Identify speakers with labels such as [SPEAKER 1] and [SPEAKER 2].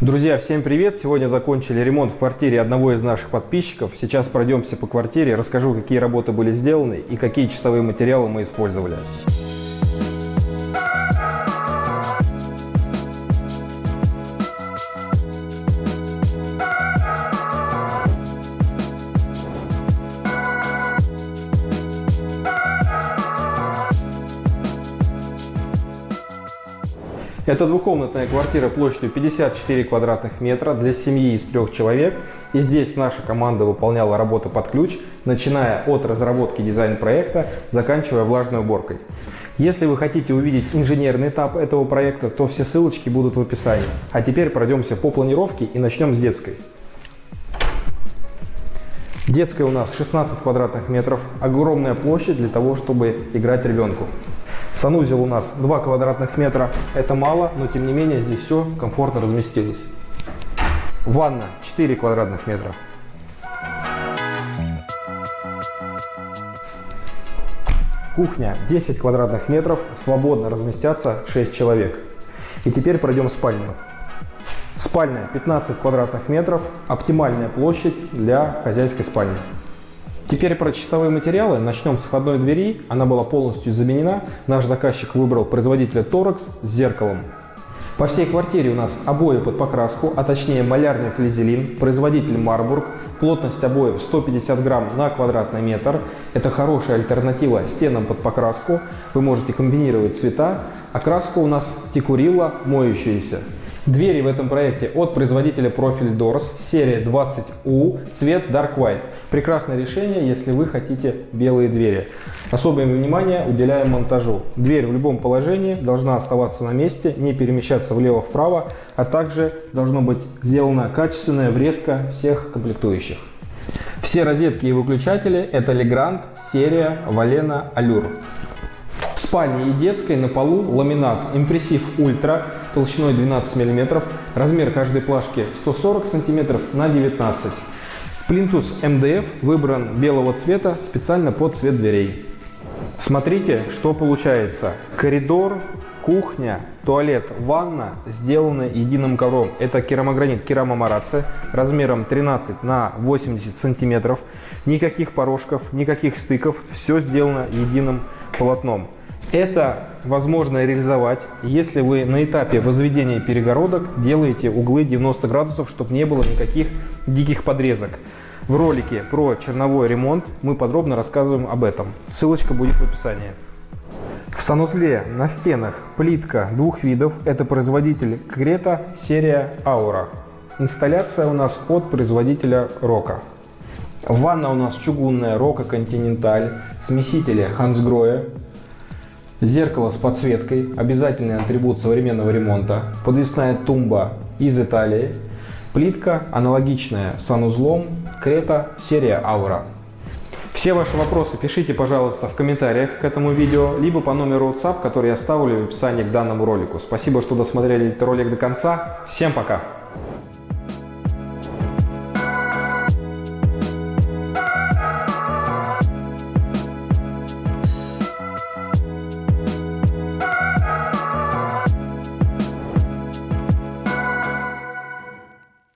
[SPEAKER 1] Друзья, всем привет! Сегодня закончили ремонт в квартире одного из наших подписчиков. Сейчас пройдемся по квартире, расскажу, какие работы были сделаны и какие чистовые материалы мы использовали. Это двухкомнатная квартира площадью 54 квадратных метра для семьи из трех человек. И здесь наша команда выполняла работы под ключ, начиная от разработки дизайн-проекта, заканчивая влажной уборкой. Если вы хотите увидеть инженерный этап этого проекта, то все ссылочки будут в описании. А теперь пройдемся по планировке и начнем с детской. Детская у нас 16 квадратных метров, огромная площадь для того, чтобы играть ребенку. Санузел у нас 2 квадратных метра. Это мало, но тем не менее здесь все комфортно разместилось. Ванна 4 квадратных метра. Кухня 10 квадратных метров, свободно разместятся 6 человек. И теперь пройдем в спальню. Спальня 15 квадратных метров, оптимальная площадь для хозяйской спальни. Теперь про чистовые материалы. Начнем с входной двери. Она была полностью заменена. Наш заказчик выбрал производителя Торекс с зеркалом. По всей квартире у нас обои под покраску, а точнее малярный флизелин, производитель Марбург, плотность обоев 150 грамм на квадратный метр. Это хорошая альтернатива стенам под покраску. Вы можете комбинировать цвета. Окраска у нас текурила моющаяся. Двери в этом проекте от производителя Profil Doors, серия 20U, цвет Dark White. Прекрасное решение, если вы хотите белые двери. Особое внимание уделяем монтажу. Дверь в любом положении должна оставаться на месте, не перемещаться влево-вправо, а также должно быть сделана качественная врезка всех комплектующих. Все розетки и выключатели это Legrand серия Valena Allure спальне и детской на полу ламинат импрессив ультра толщиной 12 мм, размер каждой плашки 140 см на 19 Плинтус МДФ выбран белого цвета специально под цвет дверей. Смотрите, что получается. Коридор, кухня, туалет, ванна сделаны единым ковром. Это керамогранит керамомарация размером 13 на 80 сантиметров. Никаких порожков, никаких стыков. Все сделано единым полотном. Это возможно реализовать, если вы на этапе возведения перегородок делаете углы 90 градусов, чтобы не было никаких диких подрезок. В ролике про черновой ремонт мы подробно рассказываем об этом. Ссылочка будет в описании. В санузле на стенах плитка двух видов. Это производитель Крета серия Аура. Инсталляция у нас от производителя Рока. Ванна у нас чугунная Рока Континенталь, смесители Хансгроя, Зеркало с подсветкой, обязательный атрибут современного ремонта, подвесная тумба из Италии, плитка аналогичная санузлом, Крета серия Аура. Все ваши вопросы пишите, пожалуйста, в комментариях к этому видео, либо по номеру WhatsApp, который я оставлю в описании к данному ролику. Спасибо, что досмотрели этот ролик до конца. Всем пока!